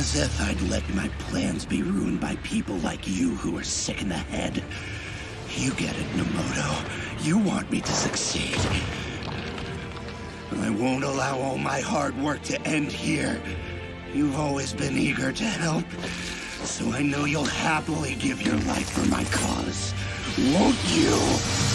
As if I'd let my plans be ruined by people like you who are sick in the head. You get it, Nomoto. You want me to succeed. I won't allow all my hard work to end here. You've always been eager to help, so I know you'll happily give your life for my cause. Won't you?